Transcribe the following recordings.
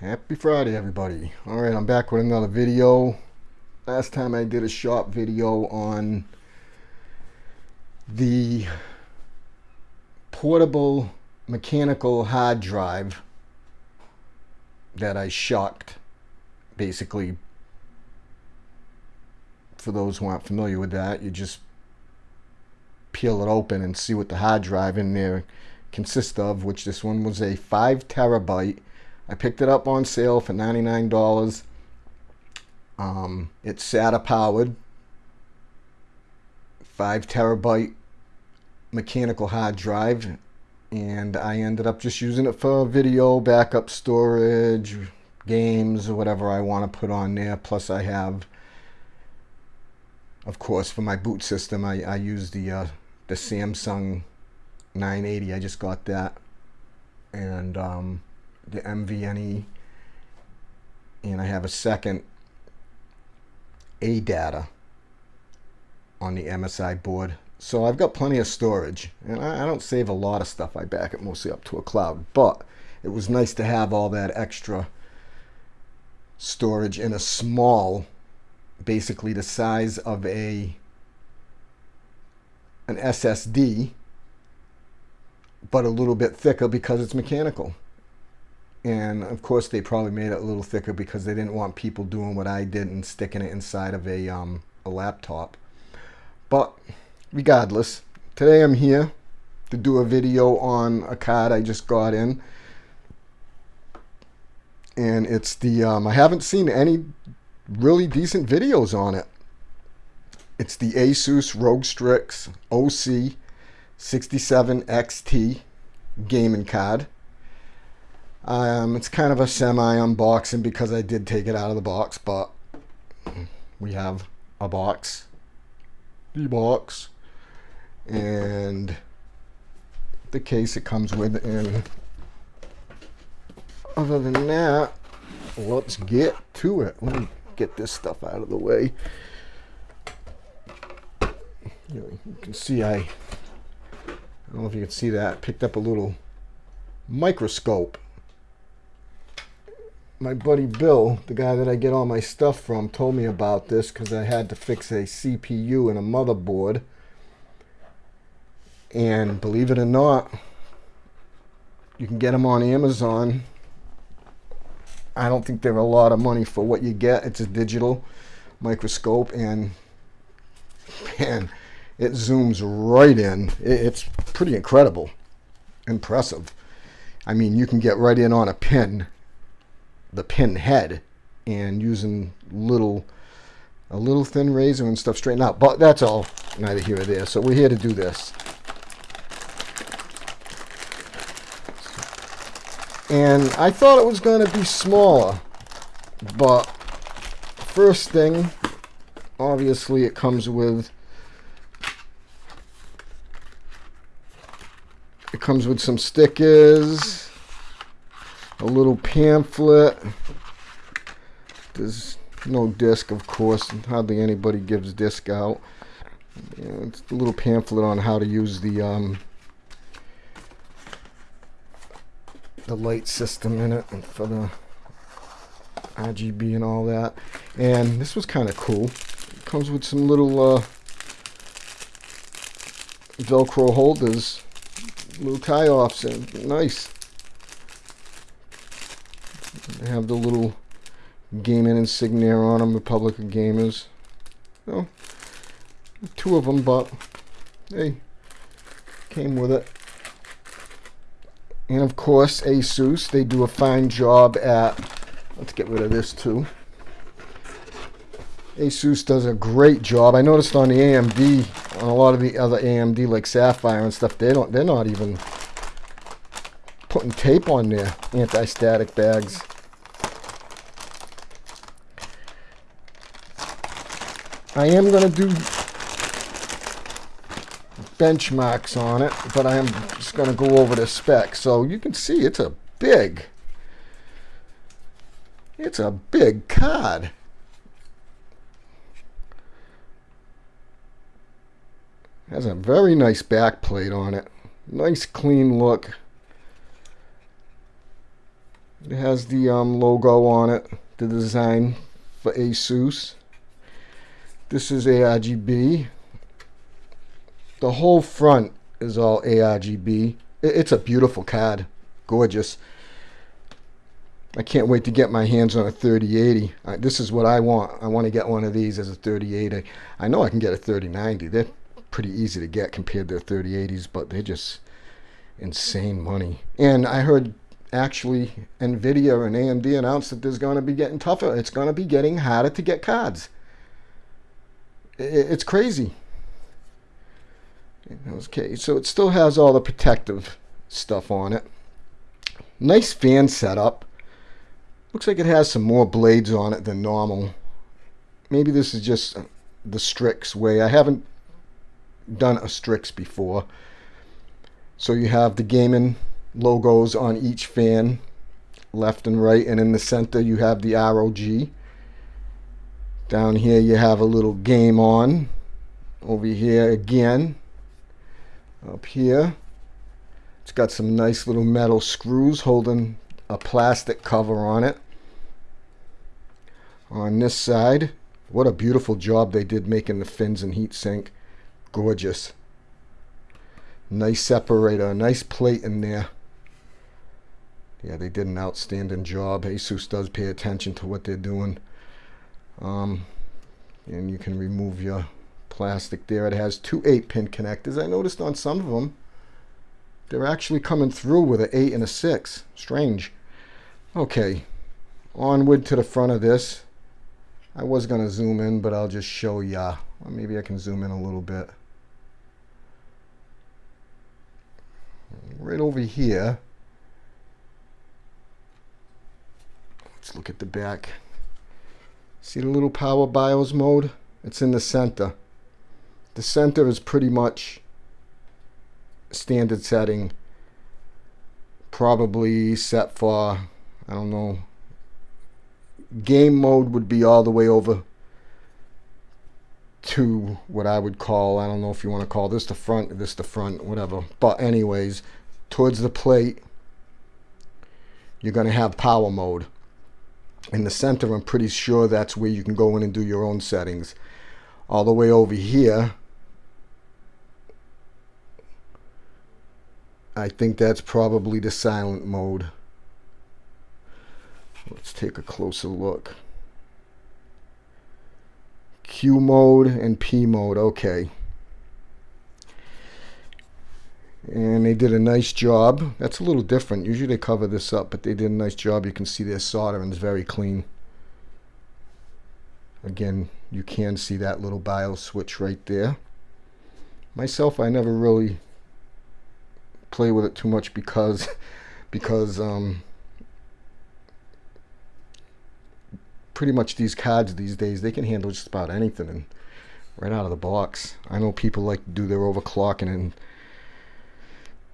Happy Friday, everybody. All right, I'm back with another video. Last time I did a shop video on the portable mechanical hard drive that I shucked. Basically, for those who aren't familiar with that, you just peel it open and see what the hard drive in there consists of, which this one was a 5 terabyte I picked it up on sale for $99. Um, it's SATA powered, 5 terabyte mechanical hard drive, and I ended up just using it for video, backup storage, games, whatever I want to put on there. Plus, I have, of course, for my boot system, I, I use the uh, the Samsung 980. I just got that, and um, the NVMe, and I have a second ADATA on the MSI board. So I've got plenty of storage and I, don't save a lot of stuff. I back it mostly up to a cloud, but it was nice to have all that extra storage in a small, basically the size of a an SSD, but a little bit thicker because it's mechanical and of course they probably made it a little thicker because they didn't want people doing what I did and sticking it inside of a, um, a laptop. But regardless today I'm here to do a video on a card I just got in. And it's the um, I haven't seen any really decent videos on it. It's the Asus ROG Strix OC 67 XT gaming card um, it's kind of a semi-unboxing because I did take it out of the box, but we have a box, the box, and the case it comes with. And other than that, let's get to it. Let me get this stuff out of the way. You can see I, I don't know if you can see that, picked up a little microscope my buddy Bill, the guy that I get all my stuff from, told me about this because I had to fix a CPU and a motherboard. And believe it or not, you can get them on Amazon. I don't think they're a lot of money for what you get. It's a digital microscope and man, it zooms right in. It's pretty incredible, impressive. I mean, you can get right in on a pin the pin head and using little a little thin razor and stuff straighten out. But that's all neither here or there. So we're here to do this. And I thought it was going to be smaller but first thing obviously it comes with it comes with some stickers a little pamphlet. There's no disc, of course. Hardly anybody gives disc out. You know, it's a little pamphlet on how to use the um, the light system in it for the RGB and all that. And this was kind of cool. It comes with some little uh, Velcro holders, little tie-offs, and nice. They have the little gaming insignia on them, Republic of Gamers. two of them, but they came with it. And of course, Asus, they do a fine job at, let's get rid of this too. Asus does a great job. I noticed on the AMD, on a lot of the other AMD like Sapphire and stuff, they don't, they're not even putting tape on their anti-static bags. I am going to do benchmarks on it, but I am just going to go over the specs. So you can see it's a big, it's a big card. Has a very nice back plate on it. Nice clean look. It has the um, logo on it, the design for Asus. This is ARGB. The whole front is all ARGB. It's a beautiful card. Gorgeous. I can't wait to get my hands on a 3080. Uh, this is what I want. I want to get one of these as a 3080. I know I can get a 3090. They're pretty easy to get compared to the 3080s, but they're just insane money. And I heard actually Nvidia and AMD announced that there's going to be getting tougher. It's going to be getting harder to get cards. It's crazy. Okay, so it still has all the protective stuff on it. Nice fan setup. Looks like it has some more blades on it than normal. Maybe this is just uh, the Strix way. I haven't done a Strix before. So you have the gaming logos on each fan, left and right, and in the center you have the ROG. Down here you have a little game on. Over here again. Up here. It's got some nice little metal screws holding a plastic cover on it. On this side, what a beautiful job they did making the fins and heatsink. Gorgeous. Nice separator, nice plate in there. Yeah, they did an outstanding job. Asus does pay attention to what they're doing. Um, and you can remove your plastic there. It has two 8-pin connectors. I noticed on some of them, they're actually coming through with an 8 and a 6. Strange. Okay, onward to the front of this. I was going to zoom in, but I'll just show ya. Well, maybe I can zoom in a little bit. Right over here, Let's look at the back. See the little power BIOS mode? It's in the center. The center is pretty much standard setting. Probably set for, I don't know, game mode would be all the way over to what I would call, I don't know if you want to call this the front, this the front, whatever. But anyways, towards the plate, you're going to have power mode in the center I'm pretty sure that's where you can go in and do your own settings. All the way over here I think that's probably the silent mode. Let's take a closer look. Q mode and P mode okay and they did a nice job. That's a little different. Usually they cover this up but they did a nice job. You can see their soldering is very clean. Again you can see that little BIOS switch right there. Myself I never really play with it too much because because um, pretty much these cards these days they can handle just about anything and right out of the box. I know people like to do their overclocking and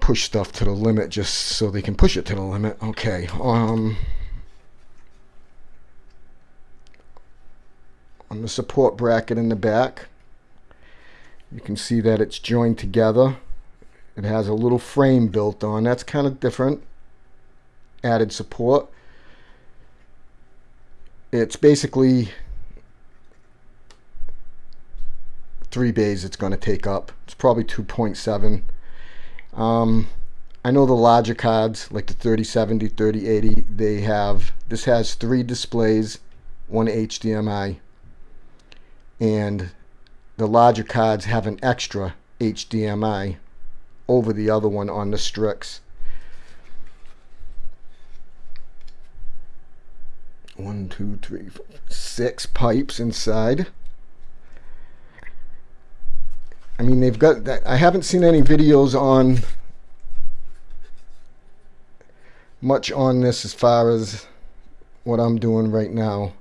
push stuff to the limit just so they can push it to the limit. Okay. Um, on the support bracket in the back, you can see that it's joined together. It has a little frame built on. That's kind of different. Added support. It's basically three bays it's going to take up. It's probably 2.7 um, I know the larger cards, like the 3070, 3080, they have, this has three displays, one HDMI, and the larger cards have an extra HDMI over the other one on the Strix. One, two, three, four, six pipes inside. I mean, they've got that. I haven't seen any videos on much on this as far as what I'm doing right now.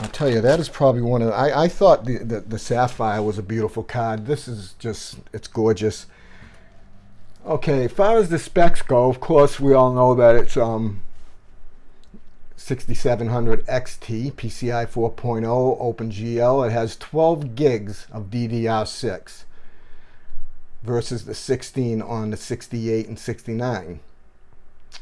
I'll tell you, that is probably one of the, I, I thought the, the, the Sapphire was a beautiful card. This is just, it's gorgeous. Okay, as far as the specs go, of course, we all know that it's um 6700 XT, PCI 4.0, OpenGL. It has 12 gigs of DDR6. versus the 16 on the 68 and 69.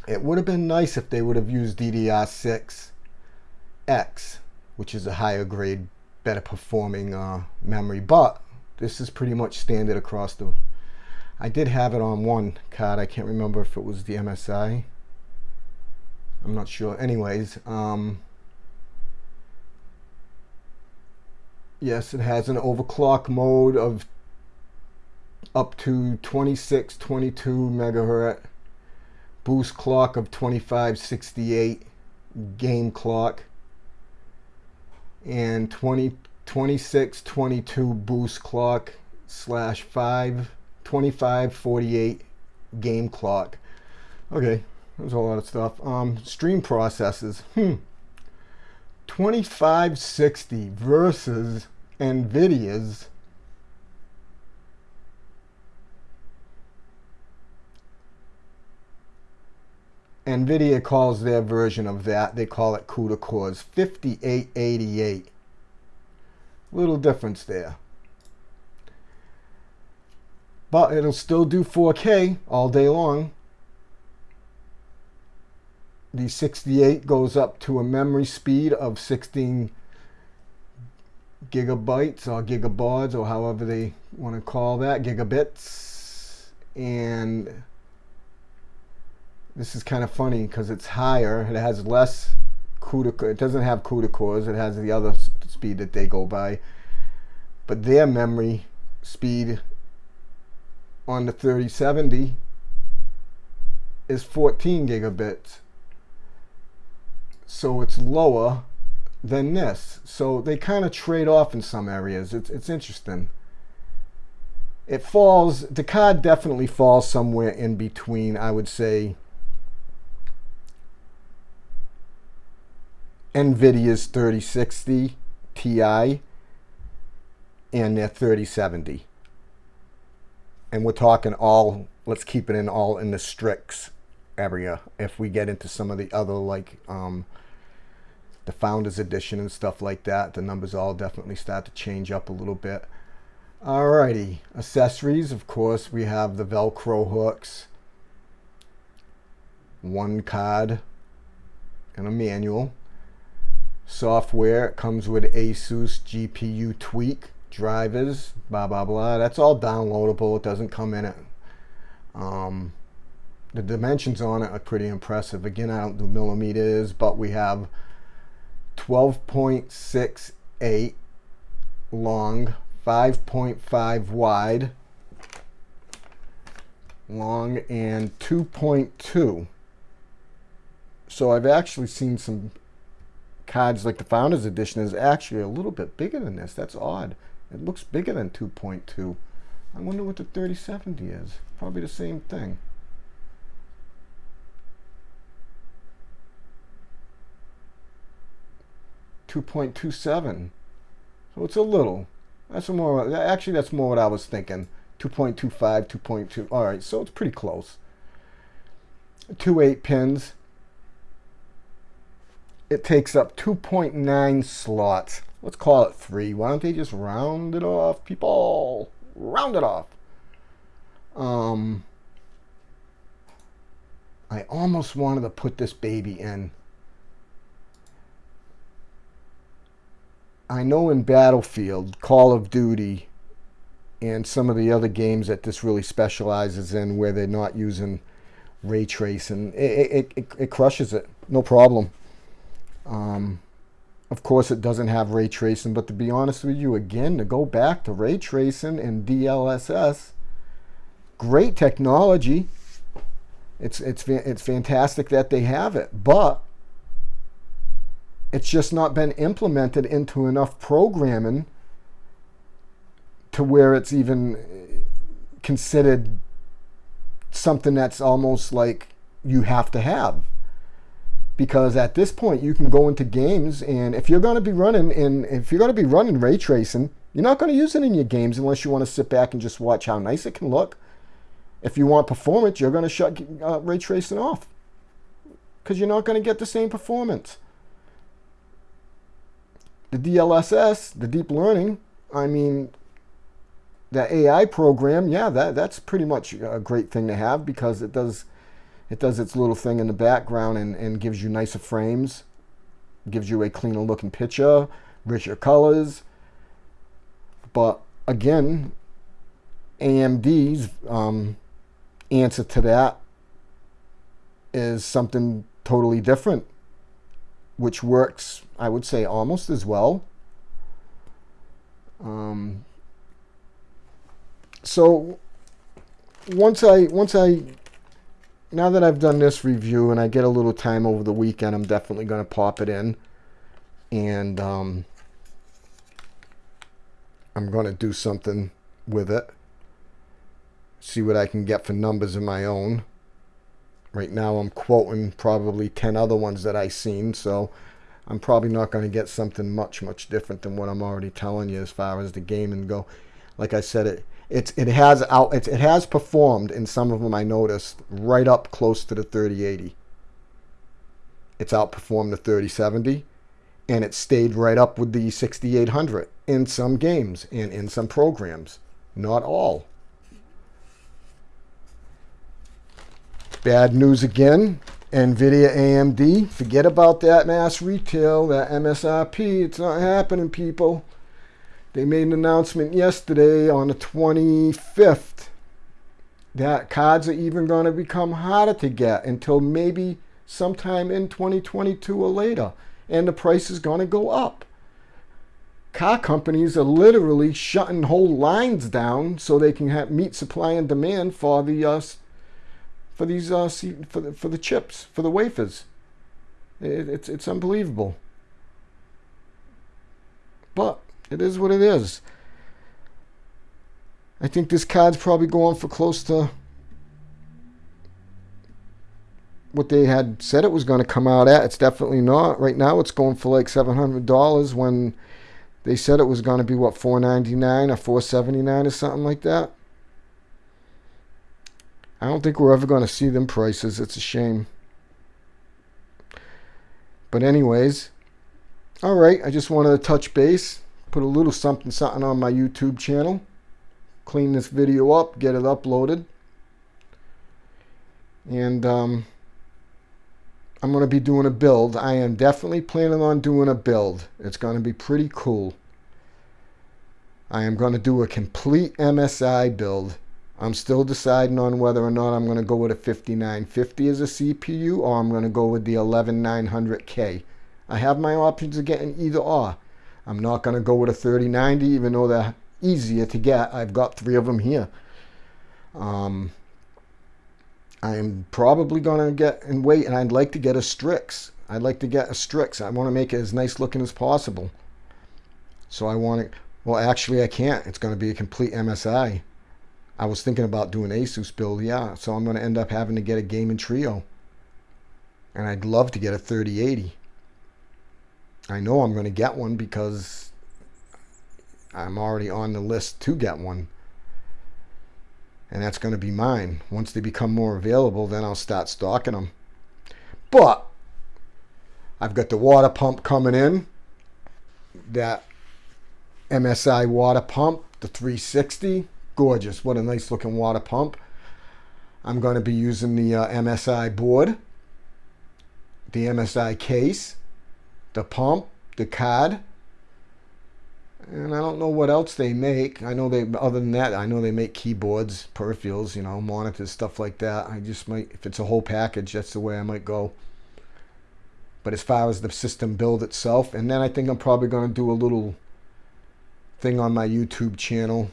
It would have been nice if they would have used DDR6X, which is a higher grade, better performing uh, memory, but this is pretty much standard across the I did have it on one card. I can't remember if it was the MSI. I'm not sure. Anyways, um, yes, it has an overclock mode of up to 26, 22 megahertz, boost clock of 2568, game clock, and 20, 26, 22 boost clock slash 5 2548 game clock. Okay, there's a lot of stuff. Um, stream processes. Hmm. 2560 versus NVIDIA's NVIDIA calls their version of that, they call it CUDA cores, 5888. Little difference there but it'll still do 4K all day long. The 68 goes up to a memory speed of 16 gigabytes or gigabaud or however they want to call that, gigabits. And this is kind of funny because it's higher. It has less CUDA, it doesn't have CUDA cores. It has the other speed that they go by. But their memory speed on the 3070 is 14 gigabits. So it's lower than this. So they kind of trade off in some areas. It's, it's interesting. It falls, the card definitely falls somewhere in between, I would say, NVIDIA's 3060 Ti and their 3070 and we're talking all, let's keep it in all in the Strix area. If we get into some of the other like um, the Founders Edition and stuff like that, the numbers all definitely start to change up a little bit. Alrighty, accessories, of course, we have the Velcro hooks, one card, and a manual. Software comes with Asus GPU Tweak drivers, blah, blah, blah. That's all downloadable. It doesn't come in it. Um, the dimensions on it are pretty impressive. Again, I don't do millimeters, but we have 12.68 long, 5.5 wide, long, and 2.2. So I've actually seen some cards like the Founders Edition is actually a little bit bigger than this. That's odd. It looks bigger than 2.2. I wonder what the 3070 is. Probably the same thing. Two point two seven, so it's a little. That's more. Actually, that's more what I was thinking. 2.25, 2.2. All right, so it's pretty close. Two eight pins. It takes up 2.9 slots let's call it three. Why don't they just round it off, people? Round it off. Um, I almost wanted to put this baby in. I know in Battlefield, Call of Duty, and some of the other games that this really specializes in where they're not using ray tracing, it, it, it, it crushes it. No problem. Um, of course, it doesn't have ray tracing, but to be honest with you, again, to go back to ray tracing and DLSS, great technology. It's, it's, it's fantastic that they have it, but it's just not been implemented into enough programming to where it's even considered something that's almost like you have to have. Because at this point you can go into games and if you're going to be running and if you're going to be running ray tracing you're not going to use it in your games unless you want to sit back and just watch how nice it can look. If you want performance you're going to shut uh, ray tracing off. Because you're not going to get the same performance the DLSS the deep learning I mean the AI program, yeah, that that's pretty much a great thing to have because it does it does its little thing in the background and, and gives you nicer frames, gives you a cleaner looking picture, richer colors. But again, AMD's um, answer to that is something totally different, which works, I would say, almost as well. Um, so once I once I now that I've done this review and I get a little time over the weekend, I'm definitely going to pop it in and um, I'm going to do something with it. See what I can get for numbers of my own. Right now I'm quoting probably 10 other ones that I've seen, so I'm probably not going to get something much, much different than what I'm already telling you as far as the game and go. Like I said, it it's it has out it, it has performed in some of them I noticed right up close to the 3080. It's outperformed the 3070 and it stayed right up with the 6800 in some games and in some programs. Not all. Bad news again. NVIDIA AMD. Forget about that mass retail, that MSRP. It's not happening, people. They made an announcement yesterday on the 25th that cards are even going to become harder to get until maybe sometime in 2022 or later. And the price is going to go up. Car companies are literally shutting whole lines down so they can have, meet supply and demand for the uh, for these uh, for the, for the chips for the wafers. It, it's it's unbelievable. But it is what it is. I think this card's probably going for close to what they had said it was going to come out at. It's definitely not. Right now it's going for like $700 when they said it was going to be what 499 or 479 or something like that. I don't think we're ever going to see them prices. It's a shame. But anyways, all right, I just wanted to touch base put a little something something on my YouTube channel. Clean this video up, get it uploaded. And um, I'm going to be doing a build. I am definitely planning on doing a build. It's going to be pretty cool. I am going to do a complete MSI build. I'm still deciding on whether or not I'm going to go with a 5950 as a CPU or I'm going to go with the 11900K. I have my options of getting either or. I'm not going to go with a 3090 even though they're easier to get. I've got three of them here. Um, I'm probably going to get and wait and I'd like to get a Strix. I'd like to get a Strix. I want to make it as nice looking as possible. So I want it, well actually I can't. It's going to be a complete MSI. I was thinking about doing Asus build, yeah. So I'm going to end up having to get a Gaming Trio. And I'd love to get a 3080. I know I'm going to get one because I'm already on the list to get one. And that's going to be mine. Once they become more available, then I'll start stocking them. But I've got the water pump coming in. That MSI water pump, the 360. Gorgeous. What a nice looking water pump. I'm going to be using the uh, MSI board, the MSI case, the pump, the card, and I don't know what else they make. I know they, other than that, I know they make keyboards, peripherals, you know, monitors, stuff like that. I just might, if it's a whole package, that's the way I might go. But as far as the system build itself, and then I think I'm probably going to do a little thing on my YouTube channel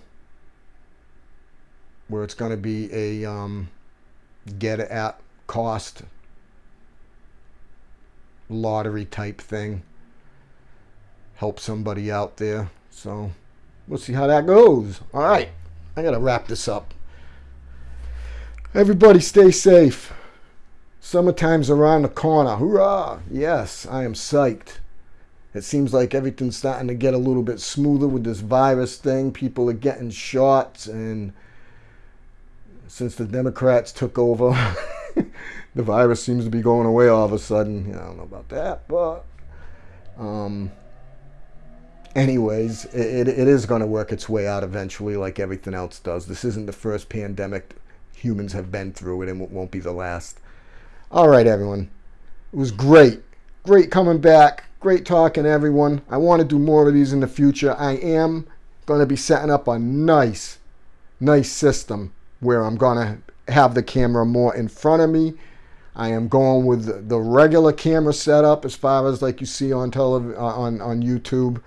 where it's going to be a um, get at cost lottery type thing. Help somebody out there. So we'll see how that goes. All right. I got to wrap this up. Everybody stay safe. Summertime's around the corner. Hoorah! Yes, I am psyched. It seems like everything's starting to get a little bit smoother with this virus thing. People are getting shots, and since the Democrats took over, the virus seems to be going away all of a sudden. I don't know about that, but um, anyways, it, it is going to work its way out eventually, like everything else does. This isn't the first pandemic humans have been through it, and it won't be the last. All right, everyone. It was great. Great coming back. Great talking, everyone. I want to do more of these in the future. I am going to be setting up a nice, nice system where I'm to have the camera more in front of me. I am going with the regular camera setup as far as like you see on television, uh, on, on YouTube.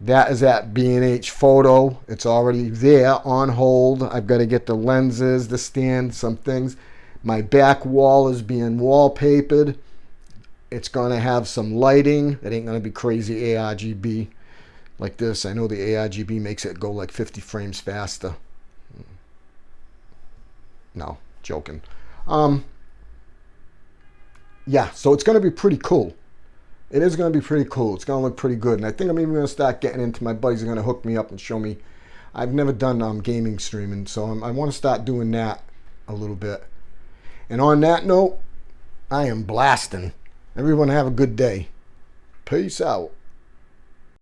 That is at B&H Photo. It's already there on hold. I've got to get the lenses, the stand, some things. My back wall is being wallpapered. It's going to have some lighting. It ain't going to be crazy ARGB like this. I know the ARGB makes it go like 50 frames faster. No, joking. Um, yeah, so it's going to be pretty cool it is going to be pretty cool. It's going to look pretty good. And I think I'm even going to start getting into my buddies are going to hook me up and show me. I've never done um, gaming streaming, so I'm, I want to start doing that a little bit. And on that note, I am blasting. Everyone have a good day. Peace out.